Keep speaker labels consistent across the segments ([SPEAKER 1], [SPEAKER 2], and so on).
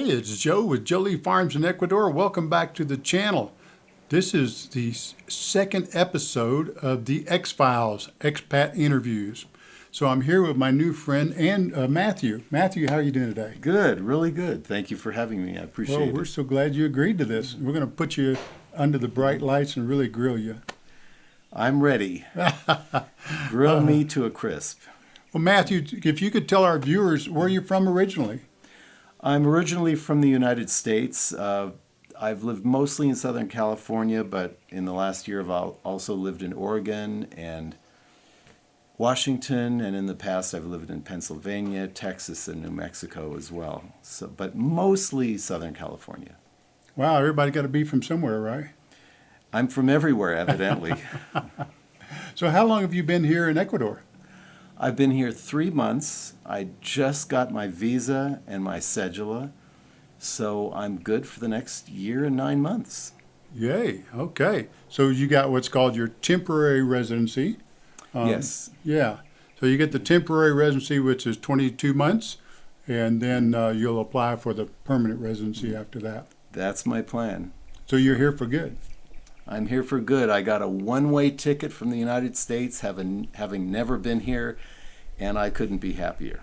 [SPEAKER 1] Hey, it's Joe with Jolie Farms in Ecuador. Welcome back to the channel. This is the second episode of the X Files Expat Interviews. So I'm here with my new friend and uh, Matthew. Matthew, how are you doing today?
[SPEAKER 2] Good, really good. Thank you for having me. I appreciate
[SPEAKER 1] well,
[SPEAKER 2] it.
[SPEAKER 1] we're so glad you agreed to this. We're going to put you under the bright lights and really grill you.
[SPEAKER 2] I'm ready. Grill me to a crisp.
[SPEAKER 1] Well, Matthew, if you could tell our viewers where you're from originally.
[SPEAKER 2] I'm originally from the United States. Uh, I've lived mostly in Southern California, but in the last year I've also lived in Oregon and Washington, and in the past I've lived in Pennsylvania, Texas, and New Mexico as well. So, but mostly Southern California.
[SPEAKER 1] Wow, everybody got to be from somewhere, right?
[SPEAKER 2] I'm from everywhere, evidently.
[SPEAKER 1] so how long have you been here in Ecuador?
[SPEAKER 2] I've been here three months. I just got my visa and my cedula, so I'm good for the next year and nine months.
[SPEAKER 1] Yay, okay. So you got what's called your temporary residency.
[SPEAKER 2] Um, yes.
[SPEAKER 1] Yeah. So you get the temporary residency, which is 22 months, and then uh, you'll apply for the permanent residency after that.
[SPEAKER 2] That's my plan.
[SPEAKER 1] So you're here for good.
[SPEAKER 2] I'm here for good. I got a one-way ticket from the United States, having having never been here, and I couldn't be happier.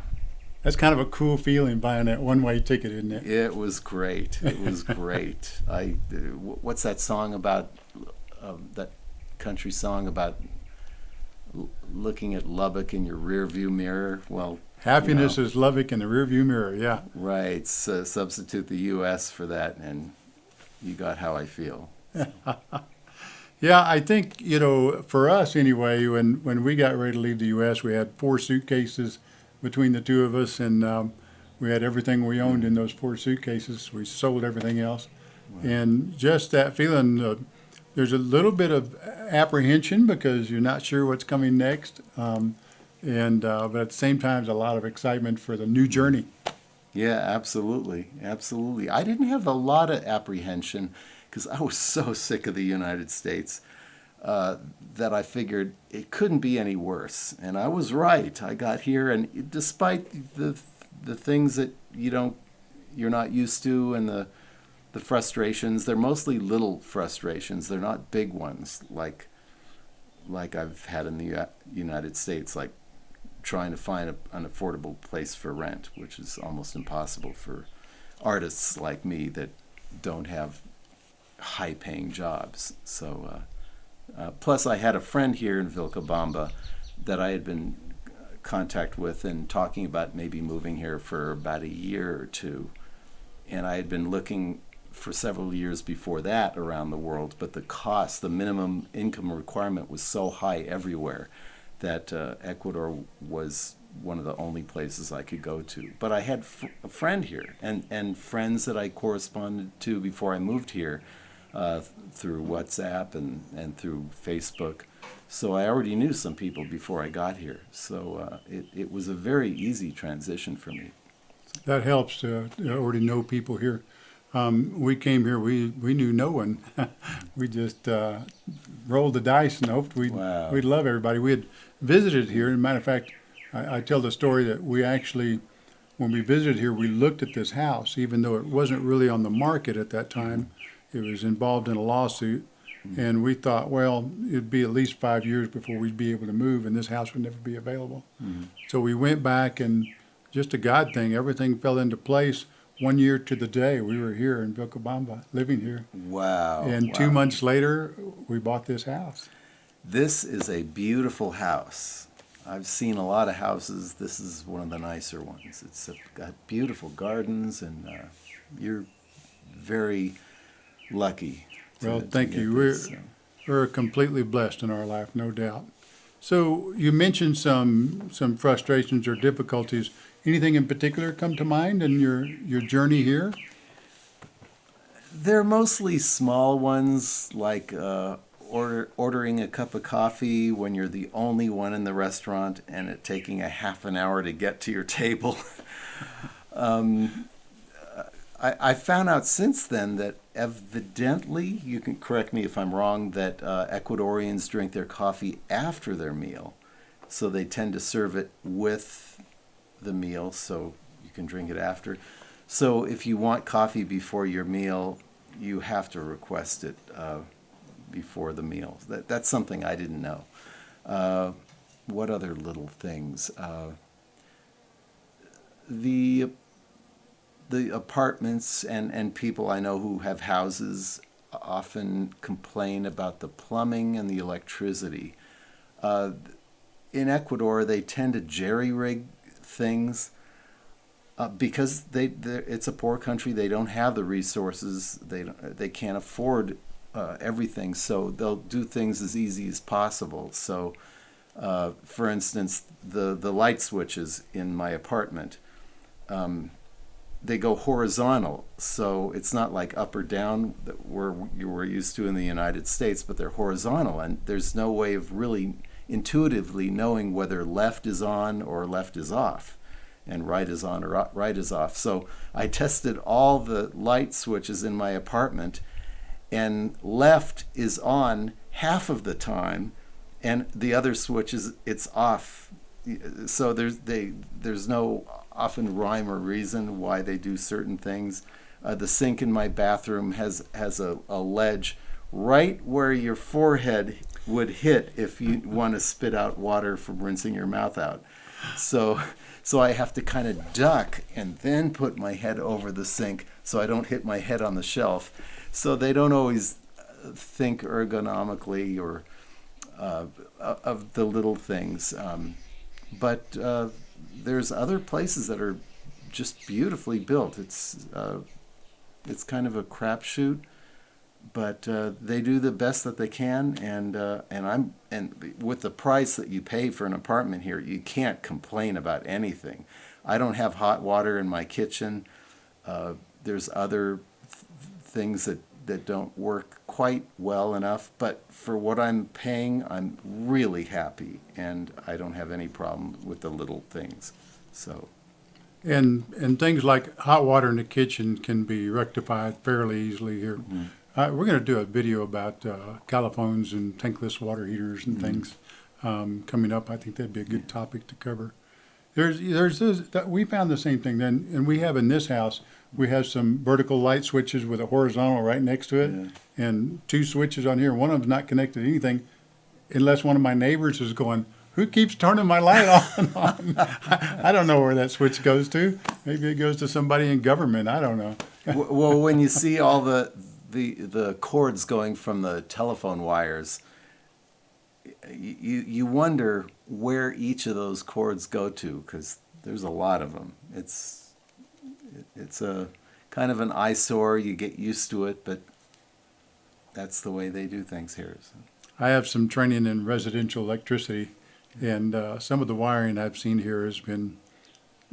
[SPEAKER 1] That's kind of a cool feeling buying that one-way ticket, isn't it?
[SPEAKER 2] It was great. It was great. I what's that song about? Uh, that country song about looking at Lubbock in your rearview mirror. Well,
[SPEAKER 1] happiness you know, is Lubbock in the rearview mirror. Yeah.
[SPEAKER 2] Right. So substitute the U.S. for that, and you got how I feel.
[SPEAKER 1] yeah, I think you know, for us anyway, when when we got ready to leave the U.S., we had four suitcases between the two of us, and um, we had everything we owned in those four suitcases. We sold everything else, wow. and just that feeling. Uh, there's a little bit of apprehension because you're not sure what's coming next, um, and uh, but at the same time, there's a lot of excitement for the new journey.
[SPEAKER 2] Yeah, absolutely, absolutely. I didn't have a lot of apprehension because I was so sick of the United States uh, that I figured it couldn't be any worse, and I was right. I got here, and despite the the things that you don't, you're not used to, and the the frustrations. They're mostly little frustrations. They're not big ones like like I've had in the United States, like trying to find a, an affordable place for rent, which is almost impossible for artists like me that don't have high-paying jobs. So, uh, uh, plus I had a friend here in Vilcabamba that I had been contact with and talking about maybe moving here for about a year or two. And I had been looking for several years before that around the world, but the cost, the minimum income requirement was so high everywhere that uh, Ecuador was one of the only places I could go to. But I had a friend here and, and friends that I corresponded to before I moved here uh, through WhatsApp and, and through Facebook. So I already knew some people before I got here. So uh, it, it was a very easy transition for me.
[SPEAKER 1] That helps to already know people here. Um, we came here, we, we knew no one. we just uh, rolled the dice and hoped we'd, wow. we'd love everybody. We had visited here. As a matter of fact, I, I, tell the story that we actually, when we visited here, we looked at this house, even though it wasn't really on the market at that time. It was involved in a lawsuit. Mm-hmm. And we thought, well, it'd be at least five years before we'd be able to move, and this house would never be available. Mm-hmm. So we went back, and just a God thing, everything fell into place one year to the day, we were here in Vilcabamba, living here.
[SPEAKER 2] Wow.
[SPEAKER 1] And
[SPEAKER 2] wow.
[SPEAKER 1] two months later, we bought this house.
[SPEAKER 2] This is a beautiful house. I've seen a lot of houses. This is one of the nicer ones. It's got beautiful gardens, and uh, you're very lucky.
[SPEAKER 1] To, well, thank you. This, we're, so. we're completely blessed in our life, no doubt. So you mentioned some some frustrations or difficulties Anything in particular come to mind in your, your journey here?
[SPEAKER 2] They're mostly small ones, like uh, order, ordering a cup of coffee when you're the only one in the restaurant and it taking a half an hour to get to your table. um, I, I, found out since then that evidently, you can correct me if I'm wrong, that uh, Ecuadorians drink their coffee after their meal. So they tend to serve it with the meal so you can drink it after. So if you want coffee before your meal, you have to request it uh, before the meal. That, that's something I didn't know. Uh, what other little things? Uh, the the apartments and, and people I know who have houses often complain about the plumbing and the electricity. Uh, in Ecuador, they tend to jerry rig things uh, because they it's a poor country. They don't have the resources. They they can't afford uh, everything, so they'll do things as easy as possible. So, uh, for instance, the the light switches in my apartment. Um, they go horizontal, so it's not like up or down that we're you were used to in the United States, but they're horizontal, and there's no way of really intuitively knowing whether left is on or left is off and right is on or right is off. So I tested all the light switches in my apartment, and left is on half of the time, and the other switches it's off. So there's they there's no often rhyme or reason why they do certain things. Uh, the sink in my bathroom has has a, a ledge right where your forehead would hit if you want to spit out water from rinsing your mouth out. So so I have to kind of duck and then put my head over the sink so I don't hit my head on the shelf. So they don't always uh, think ergonomically or uh, of the little things. Um, but uh, there's other places that are just beautifully built. It's uh, it's kind of a crapshoot but uh, they do the best that they can, and uh, and I'm and with the price that you pay for an apartment here, you can't complain about anything. I don't have hot water in my kitchen. Uh, there's other th- things that that don't work quite well enough, but for what I'm paying, I'm really happy, and I don't have any problem with the little things. So.
[SPEAKER 1] And and things like hot water in the kitchen can be rectified fairly easily here. Mm-hmm. Uh, we're going to do a video about uh, calefones and tankless water heaters and mm-hmm. things um, coming up. I think that'd be a good topic to cover. There's, there's this, that we found the same thing then, and we have in this house. We have some vertical light switches with a horizontal right next to it, yeah. and two switches on here. One of them's not connected to anything, unless one of my neighbors is going, "Who keeps turning my light on on?" I, I don't know where that switch goes to. Maybe it goes to somebody in government. I don't know.
[SPEAKER 2] well, when you see all the the the cords going from the telephone wires, you you wonder where each of those cords go to because there's a lot of them. It's it's a kind of an eyesore. You get used to it, but that's the way they do things here. So.
[SPEAKER 1] I have some training in residential electricity, and uh, some of the wiring I've seen here has been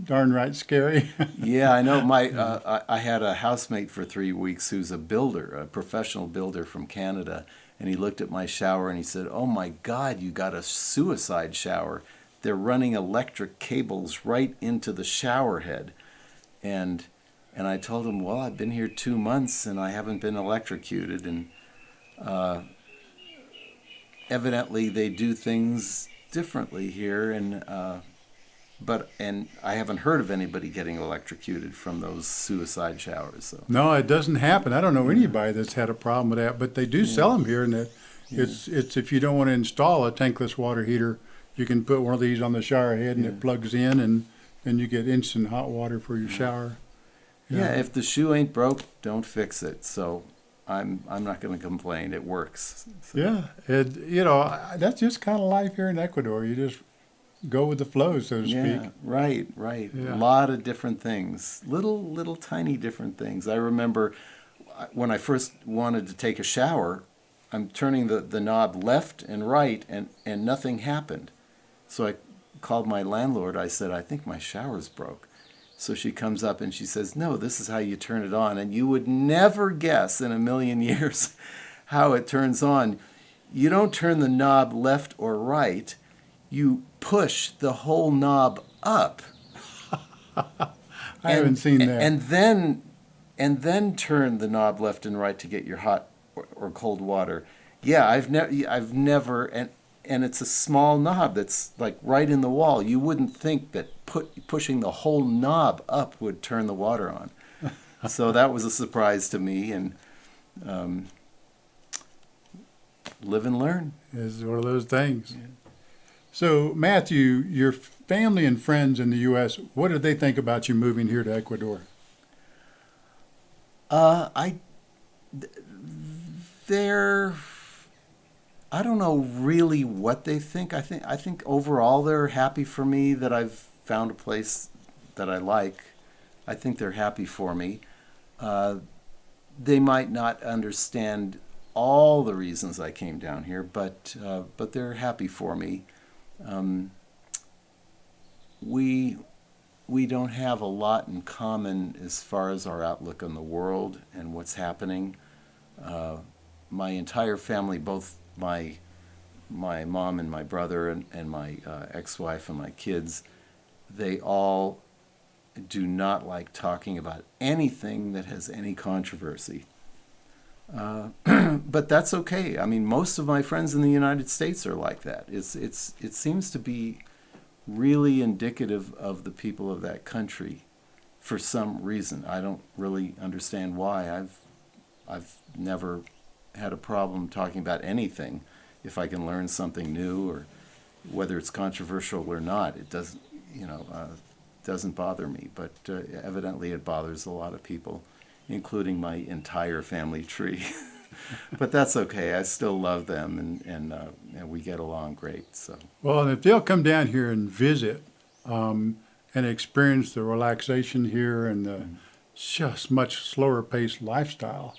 [SPEAKER 1] darn right scary.
[SPEAKER 2] yeah, I know. My uh, I had a housemate for three weeks who's a builder, a professional builder from Canada, and he looked at my shower and he said, "Oh my God, you got a suicide shower. They're running electric cables right into the shower head," and and I told him, "Well, I've been here two months and I haven't been electrocuted, and uh, evidently they do things." differently here and uh, but and I haven't heard of anybody getting electrocuted from those suicide showers. So
[SPEAKER 1] no, it doesn't happen. I don't know anybody that's had a problem with that, but they do yeah. sell them here, and it, yeah. it's it's if you don't want to install a tankless water heater, you can put one of these on the shower head, and yeah. it plugs in, and then you get instant hot water for your shower.
[SPEAKER 2] Yeah, if the shoe ain't broke, don't fix it. So I'm I'm not going to complain. It works.
[SPEAKER 1] So. Yeah, it you know that's just kind of life here in Ecuador. You just go with the flow, so to
[SPEAKER 2] yeah,
[SPEAKER 1] speak.
[SPEAKER 2] Right, right. Yeah. A lot of different things, little, little, tiny different things. I remember uh, when I first wanted to take a shower, I'm turning the, the knob left and right, and, and nothing happened. So I called my landlord. I said, I think my shower's broke. So she comes up and she says, No, this is how you turn it on. And you would never guess in a million years how it turns on. You don't turn the knob left or right you push the whole knob up.
[SPEAKER 1] I and, haven't seen that.
[SPEAKER 2] And then, and then turn the knob left and right to get your hot or, or cold water. Yeah, I've never, I've never, and and it's a small knob that's like right in the wall. You wouldn't think that put pushing the whole knob up would turn the water on. so that was a surprise to me, and um, live and learn.
[SPEAKER 1] It's one of those things. So, Matthew, your family and friends in the U.S., what did they think about you moving here to Ecuador?
[SPEAKER 2] Uh, I, they're, I don't know really what they think. I think I think overall they're happy for me that I've found a place that I like. I think they're happy for me. Uh, they might not understand all the reasons I came down here, but uh, but they're happy for me. Um, we we don't have a lot in common as far as our outlook on the world and what's happening. Uh, my entire family, both my my mom and my brother and, and my uh, ex-wife and my kids, they all do not like talking about anything that has any controversy. Uh, but that's okay. I mean, most of my friends in the United States are like that. It's it's it seems to be really indicative of the people of that country for some reason. I don't really understand why. I've I've never had a problem talking about anything if I can learn something new or whether it's controversial or not. It doesn't you know uh, doesn't bother me, but uh, evidently it bothers a lot of people including my entire family tree. but that's okay. I still love them, and and, uh, and we get along great. So
[SPEAKER 1] well, and if they'll come down here and visit um, and experience the relaxation here and the mm. just much slower paced lifestyle,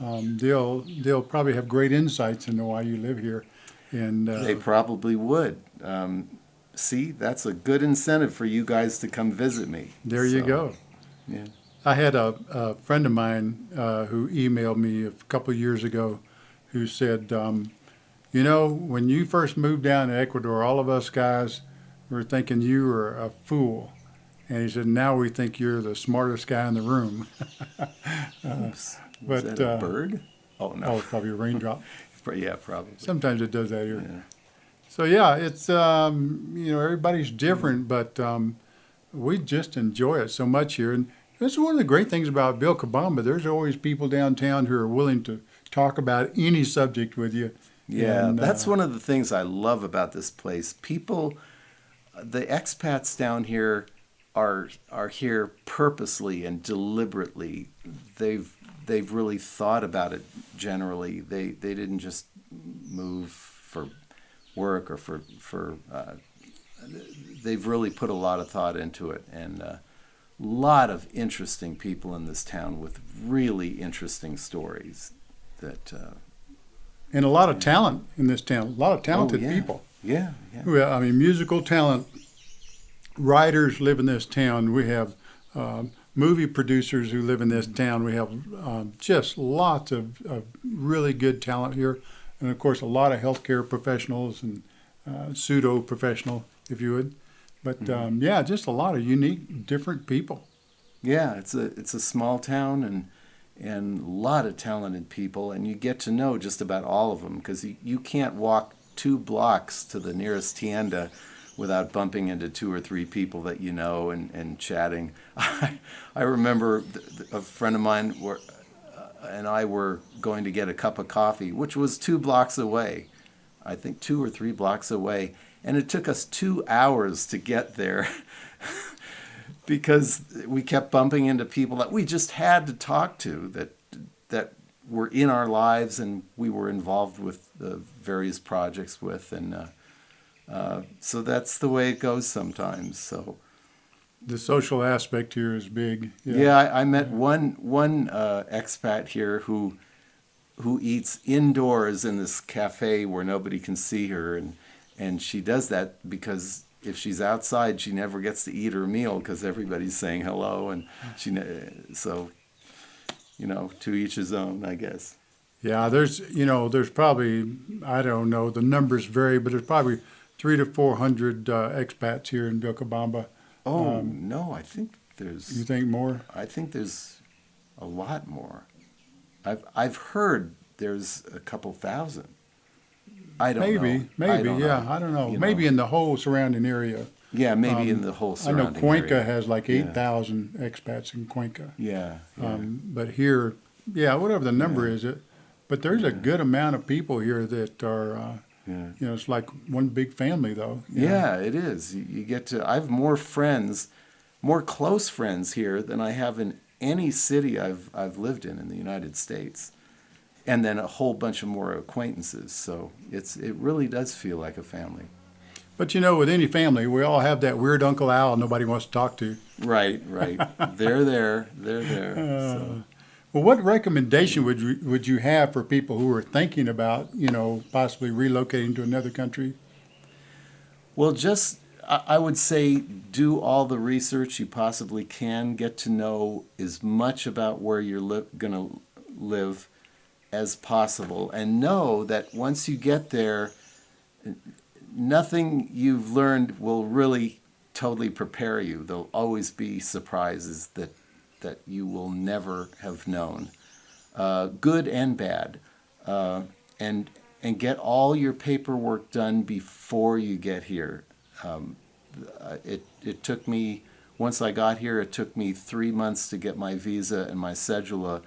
[SPEAKER 1] um, they'll they'll probably have great insights into why you live here. And uh,
[SPEAKER 2] they probably would. Um, see, that's a good incentive for you guys to come visit me.
[SPEAKER 1] There so, you go.
[SPEAKER 2] Yeah.
[SPEAKER 1] I had a, a friend of mine uh, who emailed me a couple years ago who said, um, you know, when you first moved down to Ecuador, all of us guys were thinking you were a fool. And he said, now we think you're the smartest guy in the room.
[SPEAKER 2] uh, but, that a uh, bird?
[SPEAKER 1] Oh, no. Oh, probably a raindrop.
[SPEAKER 2] yeah, probably.
[SPEAKER 1] Sometimes it does that here. Yeah. So, yeah, it's, um, you know, everybody's different, but um, we just enjoy it so much here. And that's one of the great things about Vilcabamba. There's always people downtown who are willing to talk about any subject with you.
[SPEAKER 2] Yeah, and, that's uh, one of the things I love about this place. People, the expats down here are are here purposely and deliberately. They've they've really thought about it. Generally, they they didn't just move for work or for for. Uh, they've really put a lot of thought into it, and uh, lot of interesting people in this town with really interesting stories that uh,
[SPEAKER 1] and a lot of talent in this town a lot of talented
[SPEAKER 2] oh, yeah.
[SPEAKER 1] people.
[SPEAKER 2] Yeah, yeah.
[SPEAKER 1] I mean musical talent writers live in this town. We have um, movie producers who live in this town. We have um, just lots of, of, really good talent here. And of course a lot of healthcare professionals and uh, pseudo professional if you would but mm-hmm. um, yeah, just a lot of unique, different people.
[SPEAKER 2] Yeah, it's a it's a small town and and a lot of talented people, and you get to know just about all of them because you, you can't walk two blocks to the nearest tienda without bumping into two or three people that you know and, and chatting. I, I remember a friend of mine were, uh, and I were going to get a cup of coffee, which was two blocks away, I think two or three blocks away, and it took us two hours to get there because we kept bumping into people that we just had to talk to that that were in our lives and we were involved with the various projects with. And uh, uh, so that's the way it goes sometimes. So
[SPEAKER 1] the social aspect here is big.
[SPEAKER 2] Yeah, yeah I, I, met one one uh, expat here who who eats indoors in this cafe where nobody can see her. And and she does that because if she's outside, she never gets to eat her meal because everybody's saying hello, and she so you know to each his own, I guess.
[SPEAKER 1] Yeah, there's you know there's probably I don't know the numbers vary, but there's probably three to four hundred uh, expats here in Vilcabamba.
[SPEAKER 2] Oh um, no, I think there's.
[SPEAKER 1] You think more?
[SPEAKER 2] I think there's a lot more. I've I've heard there's a couple thousand. I don't
[SPEAKER 1] maybe,
[SPEAKER 2] know.
[SPEAKER 1] maybe,
[SPEAKER 2] I
[SPEAKER 1] yeah,
[SPEAKER 2] know.
[SPEAKER 1] I don't know.
[SPEAKER 2] You
[SPEAKER 1] maybe know. in the whole surrounding area.
[SPEAKER 2] Yeah, maybe in the whole
[SPEAKER 1] Um, I know
[SPEAKER 2] surrounding
[SPEAKER 1] Cuenca
[SPEAKER 2] area.
[SPEAKER 1] has like
[SPEAKER 2] Yeah.
[SPEAKER 1] eight thousand expats in Cuenca.
[SPEAKER 2] Yeah, yeah.
[SPEAKER 1] Um, but here, yeah, whatever the number is, it, but there's a good amount of people here that are, uh,
[SPEAKER 2] yeah.
[SPEAKER 1] you know, it's like one big family though. you know.
[SPEAKER 2] Yeah, it is. You, you get to. I have more friends, more close friends here than I have in any city I've I've lived in in the United States, and then a whole bunch of more acquaintances. So it's it really does feel like a family.
[SPEAKER 1] But you know, with any family, we all have that weird Uncle Al nobody wants to talk to.
[SPEAKER 2] Right, right. they're there. They're there.
[SPEAKER 1] Uh,
[SPEAKER 2] so.
[SPEAKER 1] Well, what recommendation would you, would you have for people who are thinking about, you know, possibly relocating to another country?
[SPEAKER 2] Well, just I I would say do all the research you possibly can. Get to know as much about where you're li- going to live as possible, and know that once you get there, nothing you've learned will really totally prepare you. There'll always be surprises that that you will never have known, uh, good and bad, uh, and and get all your paperwork done before you get here. Um, uh, it it took me once I got here. It took me three months to get my visa and my cedula,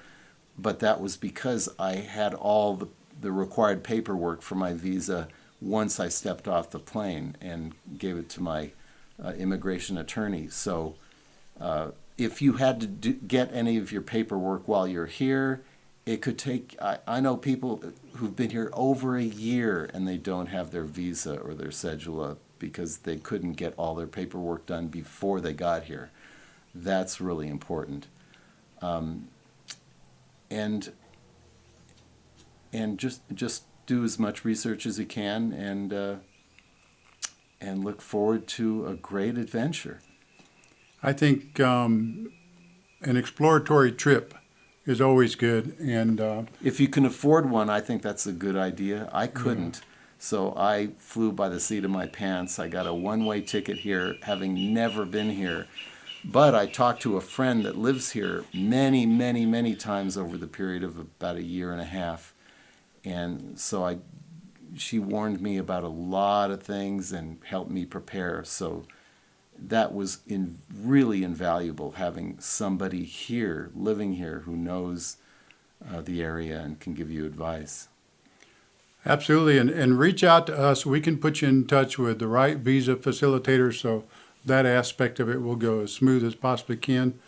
[SPEAKER 2] but that was because I had all the the required paperwork for my visa once I stepped off the plane and gave it to my uh, immigration attorney. So. Uh, if you had to do, get any of your paperwork while you're here, it could take. I, I know people who've been here over a year and they don't have their visa or their cedula because they couldn't get all their paperwork done before they got here. That's really important. Um, and and just just do as much research as you can and uh, and look forward to a great adventure.
[SPEAKER 1] I think um, an exploratory trip is always good, and uh,
[SPEAKER 2] If you can afford one, I think that's a good idea. I couldn't. So I flew by the seat of my pants. I got a one way ticket here, having never been here. But I talked to a friend that lives here many, many, many times over the period of about a year and a half. And so I, she warned me about a lot of things and helped me prepare. So that was in, really invaluable having somebody here, living here, who knows uh, the area and can give you advice.
[SPEAKER 1] absolutely, and, and reach out to us. We can put you in touch with the right visa facilitator, so that aspect of it will go as smooth as possibly can.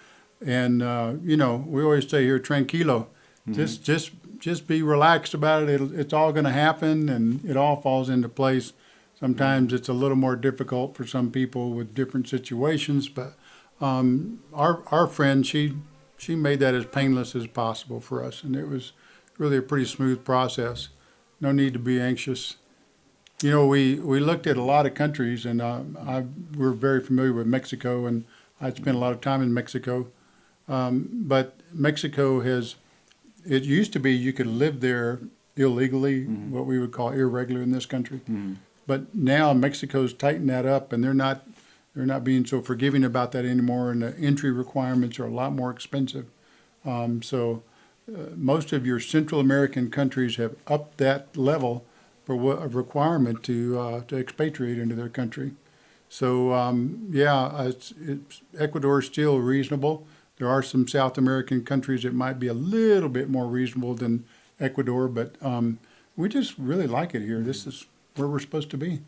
[SPEAKER 1] And uh, you know, we always say here, tranquilo, just just just be relaxed about it. It'll, it's all going to happen, and it all falls into place. Sometimes it's a little more difficult for some people with different situations, but um, our our friend she she made that as painless as possible for us, and it was really a pretty smooth process. No need to be anxious. You know, we, we looked at a lot of countries, and uh, I we're very familiar with Mexico, and I spent a lot of time in Mexico. Um, but Mexico has it used to be you could live there illegally, what we would call irregular in this country. But now Mexico's tightened that up, and they're not they're not being so forgiving about that anymore, and the entry requirements are a lot more expensive. Um, so uh, most of your Central American countries have upped that level for what a requirement to uh, to expatriate into their country. So um, yeah, it's, it's, Ecuador is still reasonable. There are some South American countries that might be a little bit more reasonable than Ecuador, but um, we just really like it here. This is where we're supposed to be.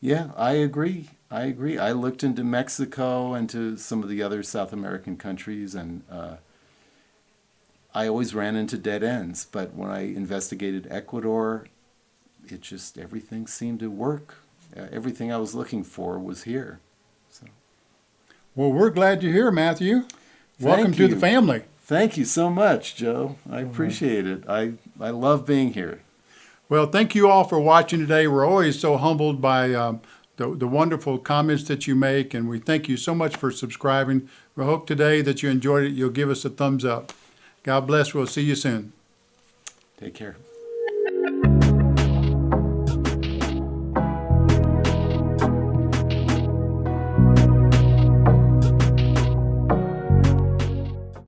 [SPEAKER 2] Yeah, I agree. I agree. I looked into Mexico and to some of the other South American countries, and uh, I always ran into dead ends. But when I investigated Ecuador, it just everything seemed to work. Uh, everything I was looking for was here. So
[SPEAKER 1] Well, we're glad you're here, Matthew. Welcome
[SPEAKER 2] Thank
[SPEAKER 1] to the family.
[SPEAKER 2] thank you so much, Joe. I appreciate it. I I love being here.
[SPEAKER 1] Well, thank you all for watching today. We're always so humbled by um, the, the wonderful comments that you make, and we thank you so much for subscribing. We hope today that you enjoyed it. You'll give us a thumbs up. God bless. We'll see you soon.
[SPEAKER 2] Take care.